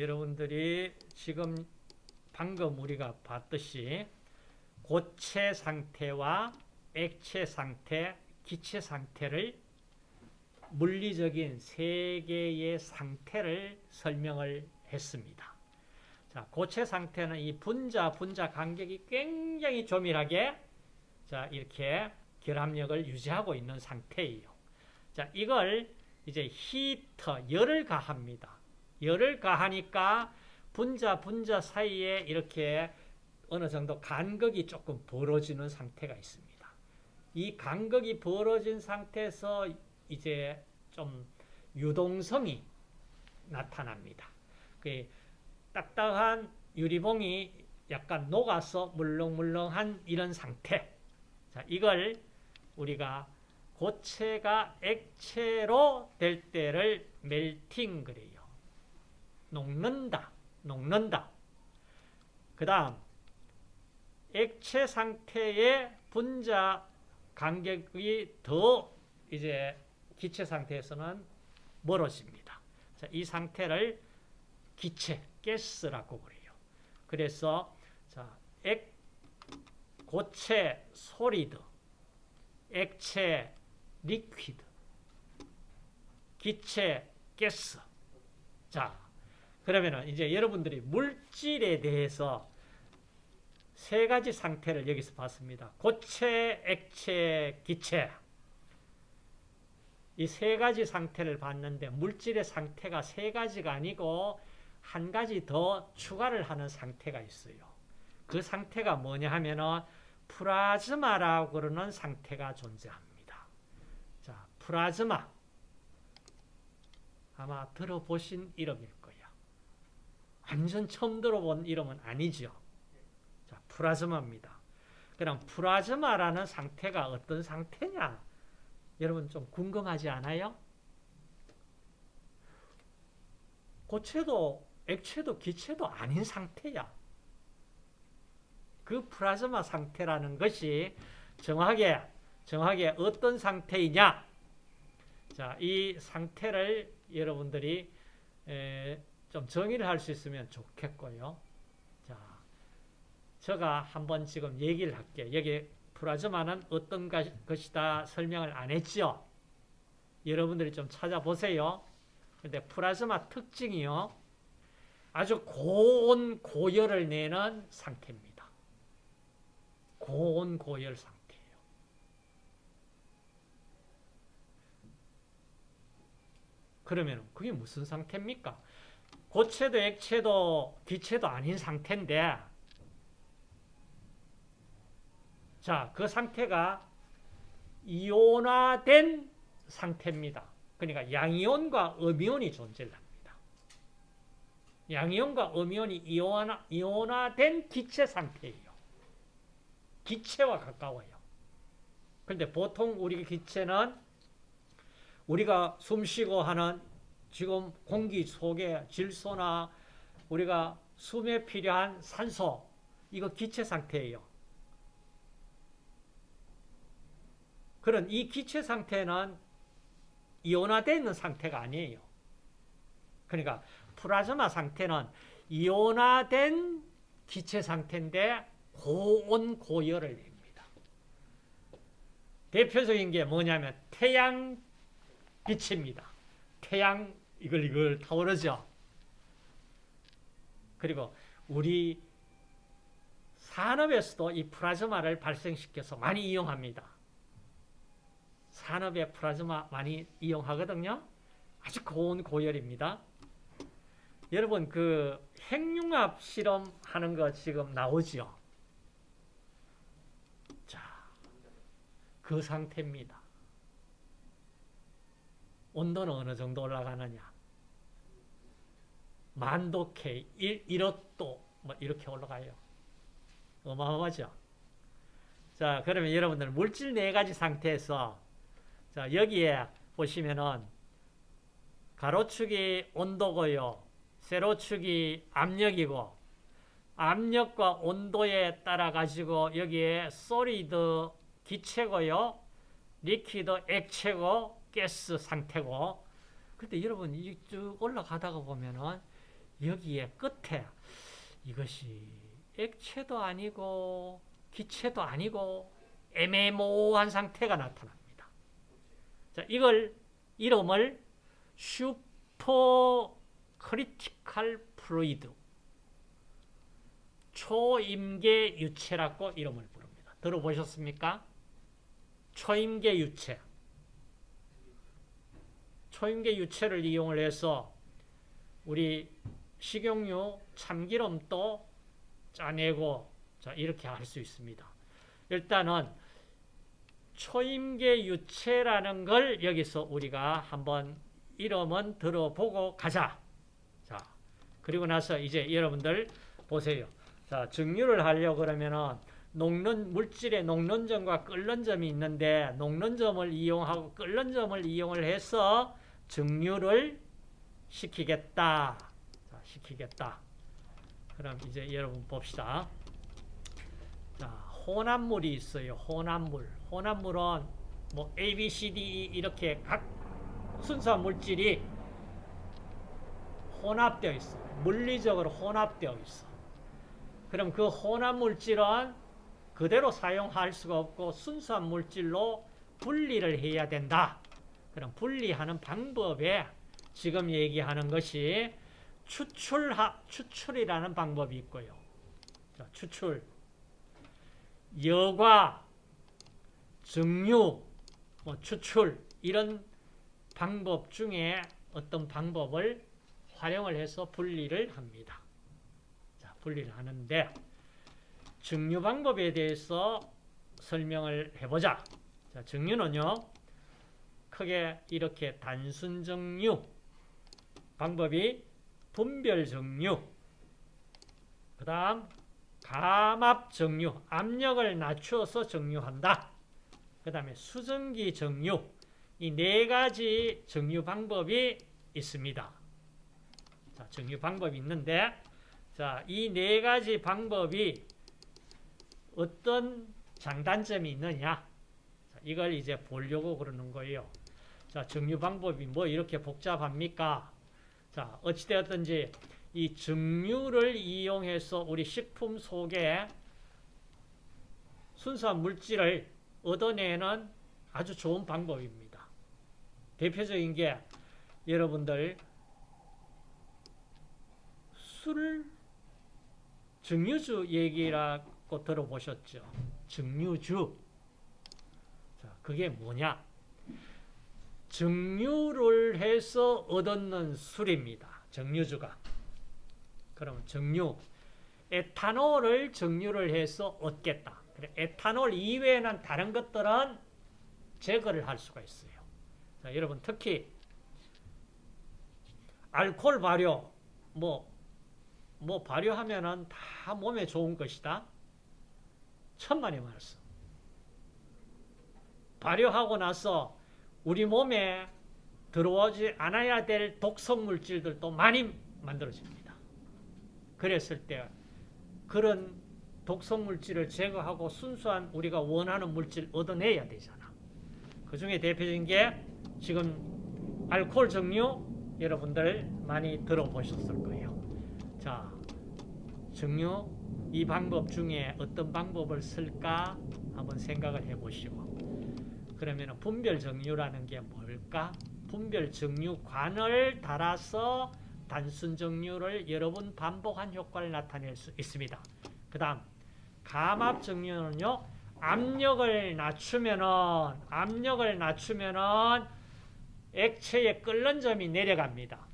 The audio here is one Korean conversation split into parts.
여러분들이 지금 방금 우리가 봤듯이 고체 상태와 액체 상태, 기체 상태를 물리적인 세 개의 상태를 설명을 했습니다. 자, 고체 상태는 이 분자, 분자 간격이 굉장히 조밀하게 자, 이렇게 결합력을 유지하고 있는 상태예요. 자, 이걸 이제 히터, 열을 가합니다. 열을 가하니까 분자, 분자 사이에 이렇게 어느 정도 간극이 조금 벌어지는 상태가 있습니다. 이 간극이 벌어진 상태에서 이제 좀 유동성이 나타납니다. 그 딱딱한 유리봉이 약간 녹아서 물렁물렁한 이런 상태. 자, 이걸 우리가 고체가 액체로 될 때를 멜팅 그래요. 녹는다. 녹는다. 그 다음 액체 상태의 분자 간격이 더 이제 기체 상태에서는 멀어집니다. 자, 이 상태를 기체, 가스라고 그래요. 그래서 자, 액, 고체, solid, 액체, liquid, 기체, 가스. 자, 그러면은 이제 여러분들이 물질에 대해서 세 가지 상태를 여기서 봤습니다. 고체, 액체, 기체. 이 세 가지 상태를 봤는데 물질의 상태가 세 가지가 아니고 한 가지 더 추가를 하는 상태가 있어요. 그 상태가 뭐냐 하면은 플라즈마라고 그러는 상태가 존재합니다. 자, 플라즈마. 아마 들어보신 이름일. 완전 처음 들어본 이름은 아니죠. 자, 플라즈마입니다. 그럼 플라즈마라는 상태가 어떤 상태냐? 여러분 좀 궁금하지 않아요? 고체도 액체도 기체도 아닌 상태야. 그 플라즈마 상태라는 것이 정확하게 정확하게 어떤 상태이냐? 자, 이 상태를 여러분들이 좀 정의를 할 수 있으면 좋겠고요. 자, 제가 한번 지금 얘기를 할게요. 여기 플라즈마는 어떤 것이다 설명을 안 했죠. 여러분들이 좀 찾아보세요. 근데 플라즈마 특징이요. 아주 고온 고열을 내는 상태입니다. 고온 고열 상태예요. 그러면 그게 무슨 상태입니까? 고체도 액체도 기체도 아닌 상태인데 자, 그 상태가 이온화된 상태입니다. 그러니까 양이온과 음이온이 존재합니다. 양이온과 음이온이 이온화, 이온화된 기체 상태예요. 기체와 가까워요. 그런데 보통 우리 기체는 우리가 숨쉬고 하는 지금 공기 속에 질소나 우리가 숨에 필요한 산소 이거 기체 상태예요. 그런 이 기체 상태는 이온화되어 있는 상태가 아니에요. 그러니까 플라즈마 상태는 이온화된 기체 상태인데 고온 고열을 냅니다. 대표적인 게 뭐냐면 태양 빛입니다. 태양 이걸 이걸 타오르죠. 그리고 우리 산업에서도 이 플라즈마를 발생시켜서 많이 이용합니다. 산업에 플라즈마 많이 이용하거든요. 아주 고온 고열입니다. 여러분 그 핵융합 실험하는 거 지금 나오죠. 자, 그 상태입니다. 온도는 어느 정도 올라가느냐? 만도 K, 1, 1호도 뭐 이렇게 올라가요. 어마어마하죠? 자, 그러면 여러분들 물질 네 가지 상태에서 자, 여기에 보시면은 가로축이 온도고요. 세로축이 압력이고 압력과 온도에 따라 가지고 여기에 solid 고체고요. liquid 액체고 가스 상태고 근데 여러분 쭉 올라가다가 보면은 여기에 끝에 이것이 액체도 아니고 기체도 아니고 애매모호한 상태가 나타납니다. 자, 이걸 이름을 supercritical fluid 초임계 유체라고 이름을 부릅니다. 들어보셨습니까? 초임계 유체. 초임계 유체를 이용을 해서 우리 식용유, 참기름도 짜내고 자, 이렇게 할 수 있습니다. 일단은 초임계 유체라는 걸 여기서 우리가 한번 이름은 들어보고 가자. 자, 그리고 나서 이제 여러분들 보세요. 자, 증류를 하려고 그러면은 녹는 물질의 녹는 점과 끓는 점이 있는데 녹는 점을 이용하고 끓는 점을 이용을 해서 증류를 시키겠다. 자, 시키겠다. 그럼 이제 여러분 봅시다. 자, 혼합물이 있어요. 혼합물. 혼합물은 뭐 A, B, C, D, E 이렇게 각 순수한 물질이 혼합되어 있어. 물리적으로 혼합되어 있어. 그럼 그 혼합 물질은 그대로 사용할 수가 없고 순수한 물질로 분리를 해야 된다. 그럼 분리하는 방법에 지금 얘기하는 것이 추출하, 추출이라는 방법이 있고요. 자, 추출. 여과, 증류, 뭐 추출 이런 방법 중에 어떤 방법을 활용을 해서 분리를 합니다. 자, 분리를 하는데 증류 방법에 대해서 설명을 해보자. 자, 증류는요. 크게 이렇게 단순 증류 방법이 분별 증류 그 다음 감압 증류 압력을 낮추어서 증류한다. 그 다음에 수증기 증류 이 네 가지 증류 방법이 있습니다. 자, 증류 방법이 있는데 자, 이 네 가지 방법이 어떤 장단점이 있느냐? 자, 이걸 이제 보려고 그러는 거예요. 자, 증류 방법이 뭐 이렇게 복잡합니까? 자, 어찌되었든지 이 증류를 이용해서 우리 식품 속에 순수한 물질을 얻어내는 아주 좋은 방법입니다. 대표적인 게 여러분들 술 증류주 얘기라고 들어보셨죠? 증류주. 자, 그게 뭐냐? 증류를 해서 얻는 술입니다. 증류주가. 그럼 증류. 에탄올을 증류를 해서 얻겠다. 에탄올 이외에는 다른 것들은 제거를 할 수가 있어요. 자, 여러분 특히 알코올 발효 뭐, 뭐 발효하면은 다 몸에 좋은 것이다. 천만의 말씀. 발효하고 나서 우리 몸에 들어오지 않아야 될 독성 물질들도 많이 만들어집니다. 그랬을 때 그런 독성 물질을 제거하고 순수한 우리가 원하는 물질 얻어내야 되잖아. 그 중에 대표적인 게 지금 알코올 증류 여러분들 많이 들어보셨을 거예요. 자, 증류 이 방법 중에 어떤 방법을 쓸까 한번 생각을 해보시고 그러면 분별 정류라는 게 뭘까? 분별 정류관을 달아서 단순 정류를 여러 번 반복한 효과를 나타낼 수 있습니다. 그 다음 감압 정류는요. 압력을 낮추면은 압력을 낮추면은 액체의 끓는 점이 내려갑니다.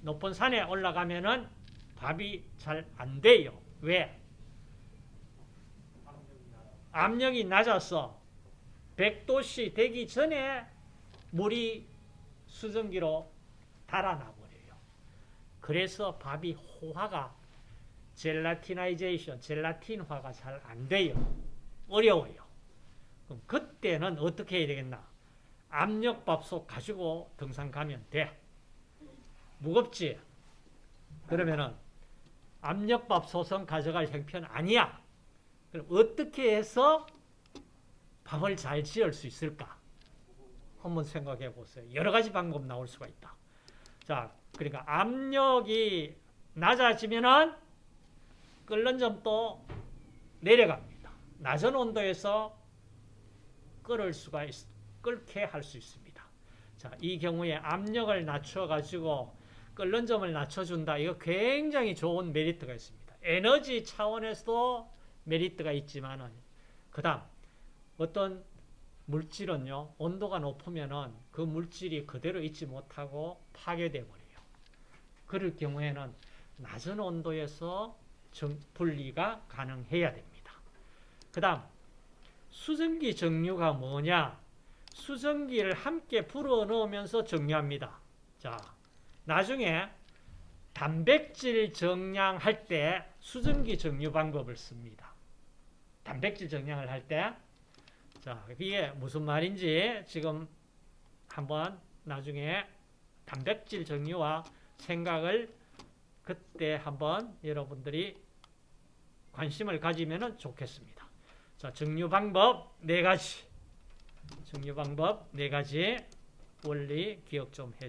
높은 산에 올라가면은 밥이 잘 안 돼요. 왜? 압력이 낮아서 100도씨 되기 전에 물이 수증기로 달아나 버려요. 그래서 밥이 호화가 젤라티나이제이션, 젤라틴화가 잘 안 돼요. 어려워요. 그럼 그때는 어떻게 해야 되겠나? 압력밥솥 가지고 등산 가면 돼. 무겁지? 그러면은 압력밥솥은 가져갈 형편 아니야. 그럼 어떻게 해서 밥을 잘 지을 수 있을까? 한번 생각해 보세요. 여러 가지 방법 나올 수가 있다. 자, 그러니까 압력이 낮아지면은 끓는 점도 내려갑니다. 낮은 온도에서 끓을 수가 있, 끓게 할 수 있습니다. 자, 이 경우에 압력을 낮춰 가지고 끓는 점을 낮춰준다. 이거 굉장히 좋은 메리트가 있습니다. 에너지 차원에서도 메리트가 있지만은 그 다음 어떤 물질은요 온도가 높으면은 그 물질이 그대로 있지 못하고 파괴돼 버려요. 그럴 경우에는 낮은 온도에서 정- 분리가 가능해야 됩니다. 그 다음 수증기 정류가 뭐냐? 수증기를 함께 불어 넣으면서 정류합니다. 자, 나중에 단백질 정량할 때 수증기 정류 방법을 씁니다. 단백질 정량을 할 때, 자, 이게 무슨 말인지 지금 한번 나중에 단백질 정류와 생각을 그때 한번 여러분들이 관심을 가지면 좋겠습니다. 자, 정류 방법 네 가지. 정류 방법 네 가지 원리 기억 좀 해.